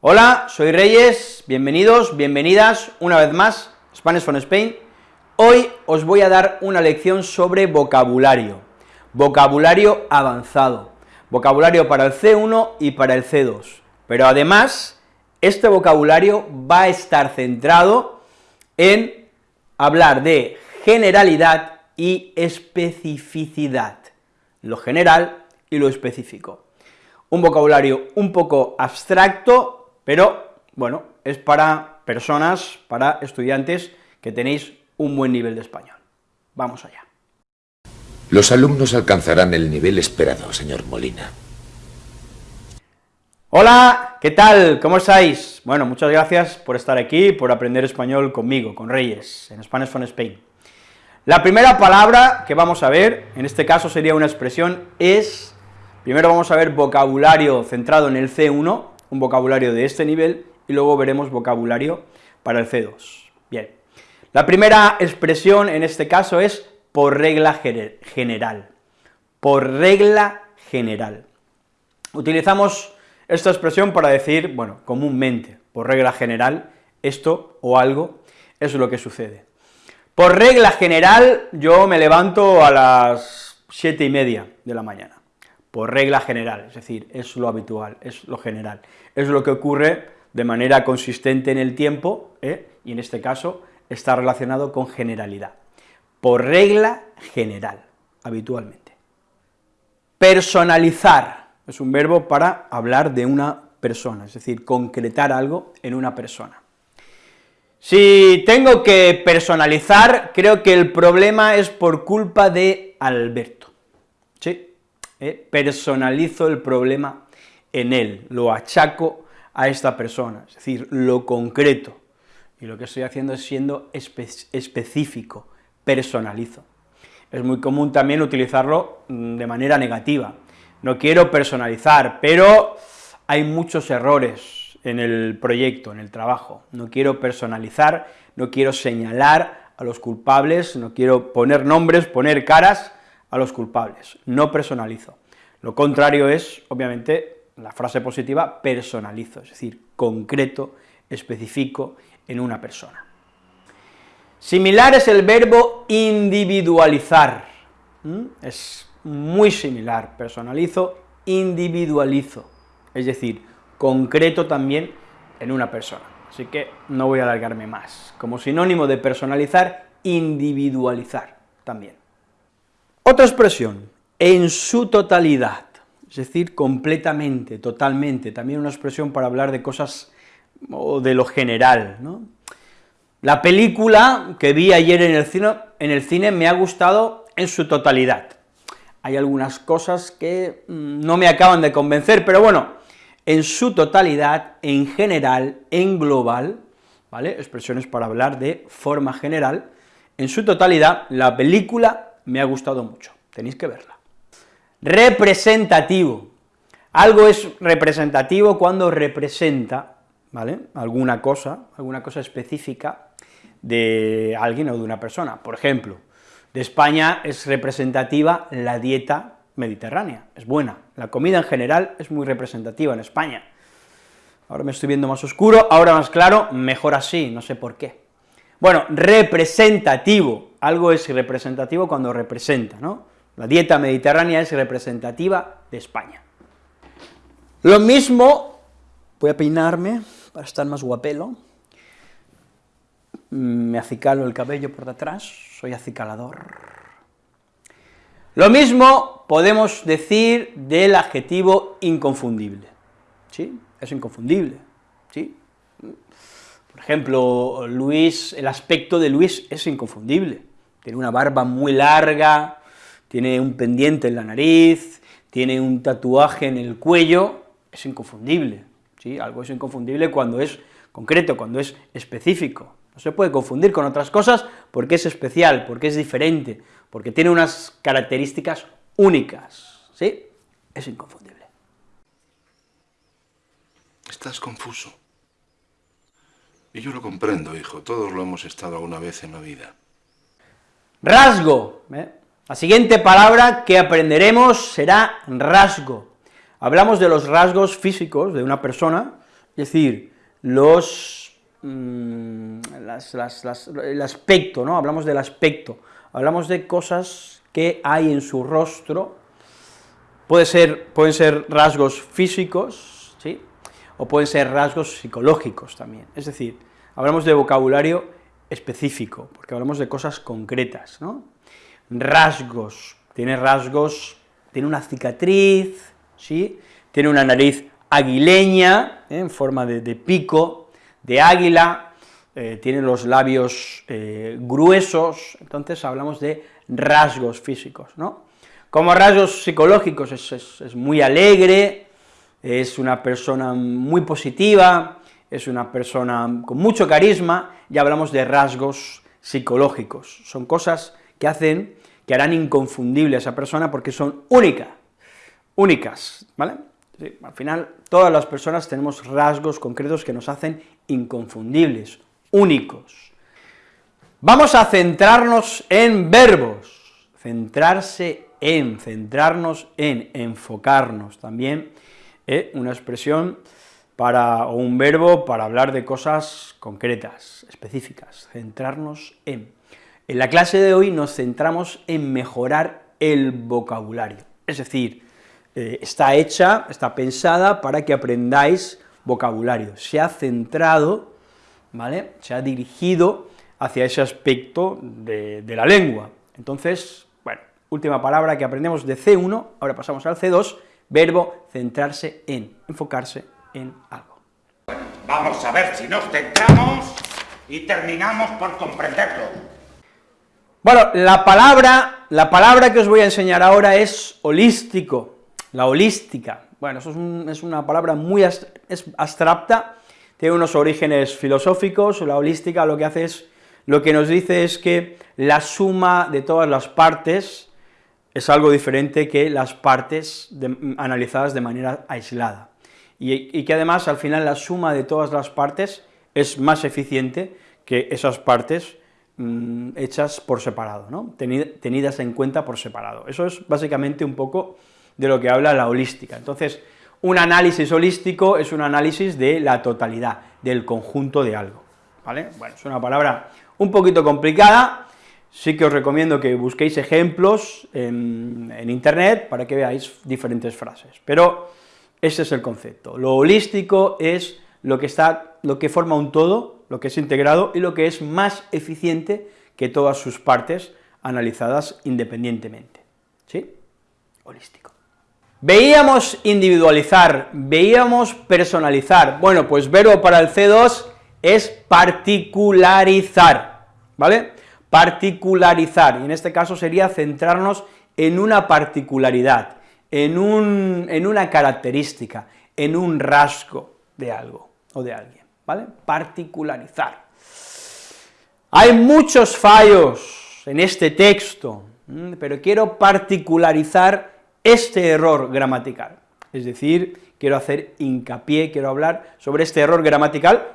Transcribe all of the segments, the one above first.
Hola, soy Reyes, bienvenidos, bienvenidas una vez más, Spanish from Spain. Hoy os voy a dar una lección sobre vocabulario, vocabulario avanzado, vocabulario para el C1 y para el C2, pero además, este vocabulario va a estar centrado en hablar de generalidad y especificidad, lo general y lo específico. Un vocabulario un poco abstracto, pero, bueno, es para personas, para estudiantes que tenéis un buen nivel de español. Vamos allá. Los alumnos alcanzarán el nivel esperado, señor Molina. Hola, ¿qué tal? ¿Cómo estáis? Bueno, muchas gracias por estar aquí, por aprender español conmigo, con Reyes, en Spanish from Spain. La primera palabra que vamos a ver, en este caso sería una expresión, es, primero vamos a ver vocabulario centrado en el C1, un vocabulario de este nivel, y luego veremos vocabulario para el C2. Bien, la primera expresión en este caso es por regla general, por regla general. Utilizamos esta expresión para decir, bueno, comúnmente, por regla general, esto o algo es lo que sucede. Por regla general, yo me levanto a las siete y media de la mañana por regla general, es decir, es lo habitual, es lo general, es lo que ocurre de manera consistente en el tiempo, ¿eh? y en este caso está relacionado con generalidad, por regla general, habitualmente. Personalizar es un verbo para hablar de una persona, es decir, concretar algo en una persona. Si tengo que personalizar, creo que el problema es por culpa de Alberto, ¿sí? ¿Eh? personalizo el problema en él, lo achaco a esta persona, es decir, lo concreto, y lo que estoy haciendo es siendo específico, personalizo. Es muy común también utilizarlo mm, de manera negativa, no quiero personalizar, pero hay muchos errores en el proyecto, en el trabajo, no quiero personalizar, no quiero señalar a los culpables, no quiero poner nombres, poner caras, a los culpables, no personalizo. Lo contrario es, obviamente, la frase positiva, personalizo, es decir, concreto, especifico en una persona. Similar es el verbo individualizar, es muy similar, personalizo, individualizo, es decir, concreto también en una persona, así que no voy a alargarme más. Como sinónimo de personalizar, individualizar también. Otra expresión, en su totalidad, es decir, completamente, totalmente, también una expresión para hablar de cosas o de lo general. La película que vi ayer en el, cine, en el cine me ha gustado en su totalidad. Hay algunas cosas que mm, no me acaban de convencer, pero bueno, en su totalidad, en general, en global, ¿vale?, expresiones para hablar de forma general, en su totalidad, la película me ha gustado mucho tenéis que verla. Representativo. Algo es representativo cuando representa, ¿vale?, alguna cosa, alguna cosa específica de alguien o de una persona. Por ejemplo, de España es representativa la dieta mediterránea, es buena. La comida en general es muy representativa en España. Ahora me estoy viendo más oscuro, ahora más claro, mejor así, no sé por qué. Bueno, representativo, algo es representativo cuando representa, ¿no? La dieta mediterránea es representativa de España. Lo mismo, voy a peinarme para estar más guapelo, me acicalo el cabello por detrás, soy acicalador. Lo mismo podemos decir del adjetivo inconfundible, ¿sí? Es inconfundible, ¿sí? Por ejemplo, Luis, el aspecto de Luis es inconfundible, tiene una barba muy larga, tiene un pendiente en la nariz, tiene un tatuaje en el cuello, es inconfundible, ¿sí? Algo es inconfundible cuando es concreto, cuando es específico. No se puede confundir con otras cosas porque es especial, porque es diferente, porque tiene unas características únicas, ¿sí? Es inconfundible. Estás confuso. Y yo lo comprendo, hijo, todos lo hemos estado alguna vez en la vida. Rasgo, ¿eh? La siguiente palabra que aprenderemos será rasgo. Hablamos de los rasgos físicos de una persona, es decir, los, mm, el aspecto, ¿no? Hablamos del aspecto, hablamos de cosas que hay en su rostro, Puede ser, pueden ser rasgos físicos, ¿sí?, o pueden ser rasgos psicológicos también, es decir, hablamos de vocabulario específico, porque hablamos de cosas concretas, ¿no? Rasgos, tiene rasgos, tiene una cicatriz, ¿sí?, tiene una nariz aguileña, ¿eh? en forma de, pico, de águila, eh, tiene los labios eh, gruesos, entonces hablamos de rasgos físicos, ¿no? Como rasgos psicológicos es, muy alegre, es una persona muy positiva, es una persona con mucho carisma, ya hablamos de rasgos psicológicos, son cosas que hacen, que harán inconfundible a esa persona porque son únicas, únicas, ¿vale? al final, todas las personas tenemos rasgos concretos que nos hacen inconfundibles, únicos. Vamos a centrarnos en verbos, centrarse en, centrarnos en, enfocarnos, también ¿eh? una expresión para, o un verbo para hablar de cosas concretas, específicas, centrarnos en. En la clase de hoy nos centramos en mejorar el vocabulario, es decir, eh, está hecha, está pensada para que aprendáis vocabulario, se ha centrado, ¿vale?, se ha dirigido hacia ese aspecto de, la lengua. Entonces, última palabra que aprendemos de C1, ahora pasamos al C2, verbo centrarse en, enfocarse en algo. vamos a ver si nos centramos y terminamos por comprenderlo. Bueno, la palabra, la palabra que os voy a enseñar ahora es holístico, la holística. Bueno, eso es, una palabra muy abstracta, tiene unos orígenes filosóficos, la holística lo que hace es, lo que nos dice es que la suma de todas las partes es algo diferente que las partes analizadas de manera aislada, y, que además al final la suma de todas las partes es más eficiente que esas partes mm, hechas por separado, ¿no? tenidas en cuenta por separado. Eso es básicamente un poco de lo que habla la holística. Entonces, un análisis holístico es un análisis de la totalidad, del conjunto de algo, ¿vale? Bueno, es una palabra un poquito complicada, sí que os recomiendo que busquéis ejemplos en, internet para que veáis diferentes frases, pero ese es el concepto. Lo holístico es lo que, está, lo que forma un todo, lo que es integrado, y lo que es más eficiente que todas sus partes analizadas independientemente, ¿sí? Holístico. Veíamos individualizar, veíamos personalizar, bueno, pues verbo para el C2 es particularizar, ¿vale? Particularizar, y en este caso sería centrarnos en una particularidad, en, un, en una característica, en un rasgo de algo o de alguien, ¿vale? Particularizar. Hay muchos fallos en este texto, pero quiero particularizar este error gramatical, es decir, quiero hacer hincapié, quiero hablar sobre este error gramatical,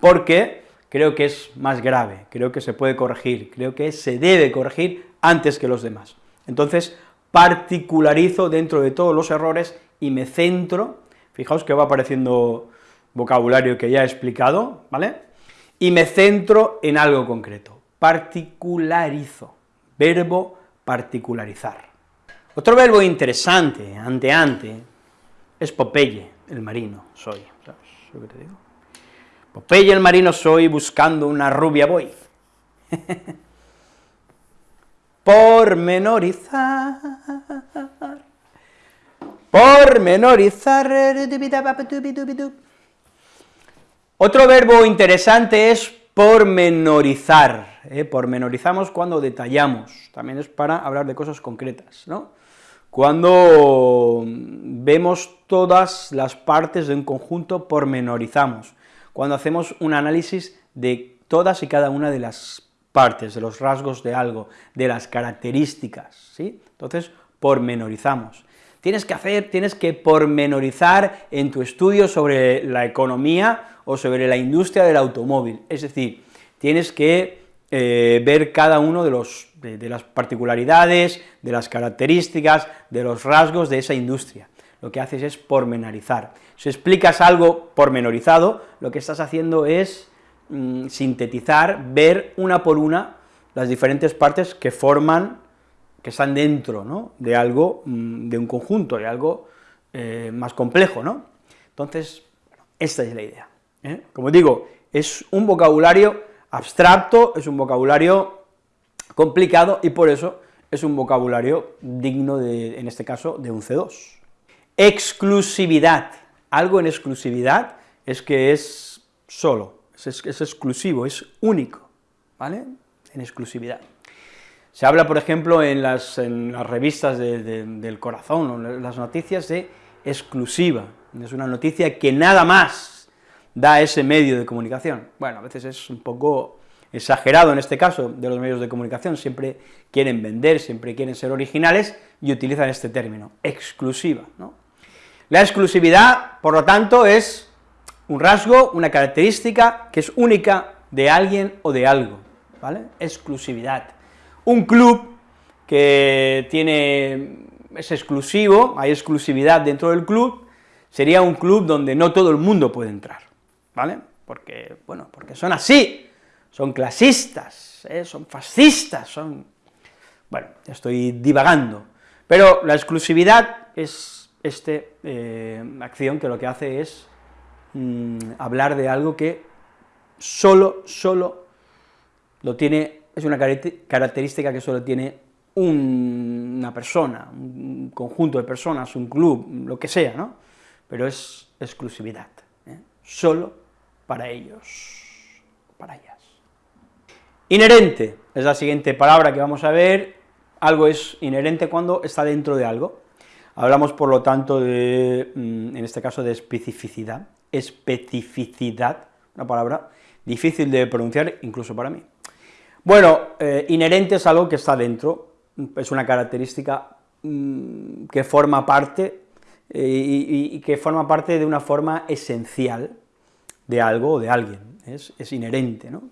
porque creo que es más grave, creo que se puede corregir, creo que se debe corregir antes que los demás. Entonces, particularizo dentro de todos los errores y me centro, fijaos que va apareciendo vocabulario que ya he explicado, ¿vale?, y me centro en algo concreto, particularizo, verbo particularizar. Otro verbo interesante, ante-ante, es Popeye, el marino, soy, ¿sabes lo que te digo? Popeye el marino soy, buscando una rubia voy. Pormenorizar. Pormenorizar. Otro verbo interesante es pormenorizar. ¿eh? Pormenorizamos cuando detallamos, también es para hablar de cosas concretas, ¿no? Cuando vemos todas las partes de un conjunto, pormenorizamos cuando hacemos un análisis de todas y cada una de las partes, de los rasgos de algo, de las características, ¿sí? Entonces, pormenorizamos. Tienes que hacer, tienes que pormenorizar en tu estudio sobre la economía o sobre la industria del automóvil, es decir, tienes que eh, ver cada uno de, las particularidades, de las características, de los rasgos de esa industria. Lo que haces es pormenorizar. Si explicas algo pormenorizado, lo que estás haciendo es mm, sintetizar, ver una por una las diferentes partes que forman, que están dentro, ¿no?, de algo, mm, de un conjunto, de algo eh, más complejo, ¿no? Entonces, esta es la idea. ¿eh? Como digo, es un vocabulario abstracto, es un vocabulario complicado, y por eso es un vocabulario digno de, en este caso, de un C2. Exclusividad. Algo en exclusividad es que es solo, es, exclusivo, es único, ¿vale? En exclusividad. Se habla, por ejemplo, en las, revistas del corazón, en las noticias de exclusiva, es una noticia que nada más da ese medio de comunicación. Bueno, a veces es un poco exagerado en este caso de los medios de comunicación, siempre quieren vender, siempre quieren ser originales y utilizan este término, exclusiva. ¿no? La exclusividad, por lo tanto, es un rasgo, una característica que es única de alguien o de algo, ¿vale? Exclusividad. Un club que tiene, es exclusivo, hay exclusividad dentro del club, sería un club donde no todo el mundo puede entrar, ¿vale? Porque, bueno, porque son así, son clasistas, ¿eh? son fascistas, son... Bueno, estoy divagando, pero la exclusividad es esta eh, acción que lo que hace es mm, hablar de algo que solo, solo lo tiene, es una característica que solo tiene una persona, un conjunto de personas, un club, lo que sea, ¿no? Pero es exclusividad, ¿eh? solo para ellos, para ellas. Inherente es la siguiente palabra que vamos a ver, algo es inherente cuando está dentro de algo. Hablamos, por lo tanto, de, mm, en este caso, de especificidad, especificidad, una palabra difícil de pronunciar incluso para mí. Bueno, eh, inherente es algo que está dentro, es una característica mm, que forma parte, eh, y, que forma parte de una forma esencial de algo o de alguien, es, es inherente, ¿no?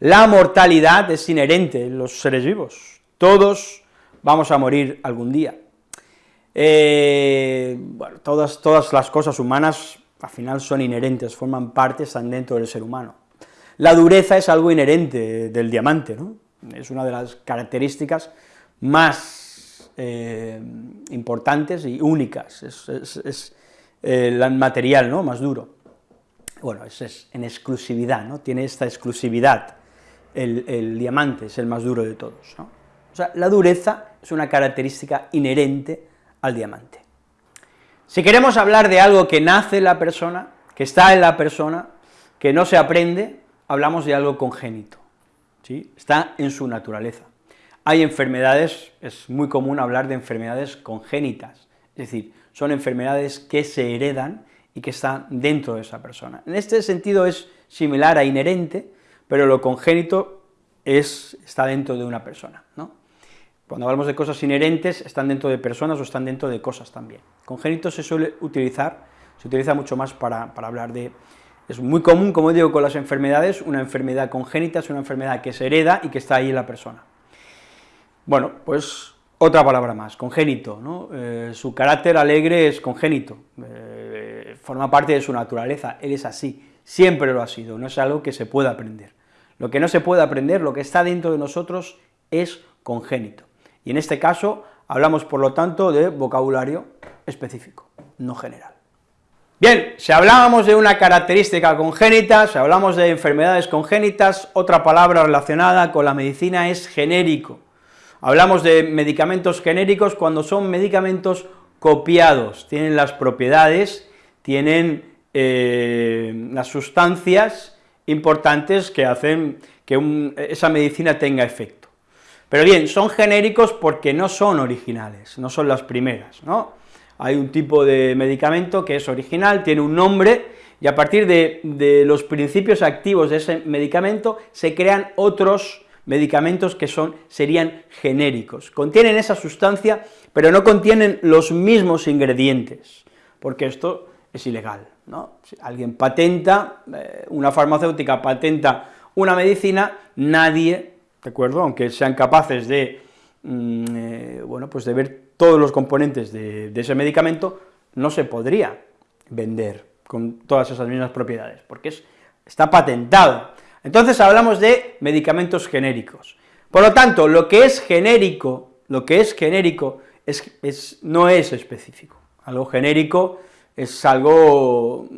La mortalidad es inherente en los seres vivos, todos vamos a morir algún día. Eh, todas, todas las cosas humanas al final son inherentes, forman parte, están dentro del ser humano. La dureza es algo inherente del diamante, ¿no? es una de las características más eh, importantes y únicas, es, el material ¿no? más duro. Bueno, es, en exclusividad, ¿no? tiene esta exclusividad, el, diamante es el más duro de todos. ¿no? O sea, la dureza es una característica inherente al diamante. Si queremos hablar de algo que nace en la persona, que está en la persona, que no se aprende, hablamos de algo congénito, ¿sí? está en su naturaleza. Hay enfermedades, es muy común hablar de enfermedades congénitas, es decir, son enfermedades que se heredan y que están dentro de esa persona. En este sentido es similar a inherente, pero lo congénito es, está dentro de una persona, ¿no? Cuando hablamos de cosas inherentes, están dentro de personas o están dentro de cosas también. Congénito se suele utilizar, se utiliza mucho más para, para hablar de... Es muy común, como digo, con las enfermedades, una enfermedad congénita es una enfermedad que se hereda y que está ahí en la persona. Bueno, pues otra palabra más, congénito. Eh, su carácter alegre es congénito, eh, forma parte de su naturaleza, él es así, siempre lo ha sido, no es algo que se pueda aprender. Lo que no se puede aprender, lo que está dentro de nosotros, es congénito. Y en este caso hablamos, por lo tanto, de vocabulario específico, no general. Bien, si hablábamos de una característica congénita, si hablamos de enfermedades congénitas, otra palabra relacionada con la medicina es genérico. Hablamos de medicamentos genéricos cuando son medicamentos copiados, tienen las propiedades, tienen eh, las sustancias importantes que hacen que esa medicina tenga efecto. Pero bien, son genéricos porque no son originales, no son las primeras, ¿no? Hay un tipo de medicamento que es original, tiene un nombre, y a partir de, los principios activos de ese medicamento se crean otros medicamentos que son, serían genéricos. Contienen esa sustancia, pero no contienen los mismos ingredientes, porque esto es ilegal, ¿no? Si alguien patenta, eh, una farmacéutica patenta una medicina, nadie, ¿de acuerdo?, aunque sean capaces de, mm, eh, bueno, pues de ver todos los componentes de, ese medicamento, no se podría vender con todas esas mismas propiedades, porque es, está patentado. Entonces hablamos de medicamentos genéricos. Por lo tanto, lo que es genérico, lo que es genérico es, no es específico. Algo genérico es algo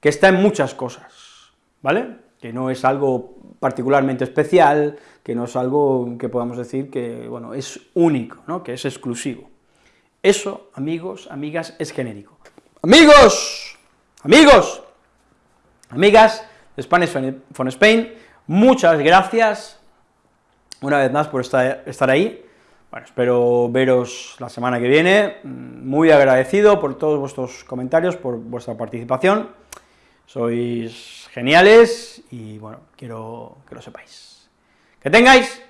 que está en muchas cosas, ¿vale? Que no es algo particularmente especial, que no es algo que podamos decir que, bueno, es único, ¿no?, que es exclusivo. Eso, amigos, amigas, es genérico. Amigos, amigos, amigas de Spanish from Spain, muchas gracias una vez más por estar, ahí, bueno, espero veros la semana que viene, muy agradecido por todos vuestros comentarios, por vuestra participación, sois geniales y, bueno, quiero que lo sepáis. Que tengáis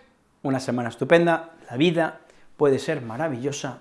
una semana estupenda, la vida puede ser maravillosa.